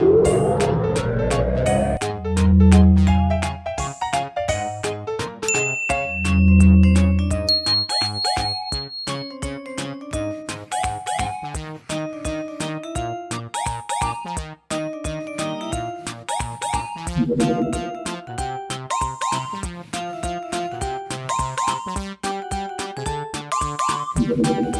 you Thank you.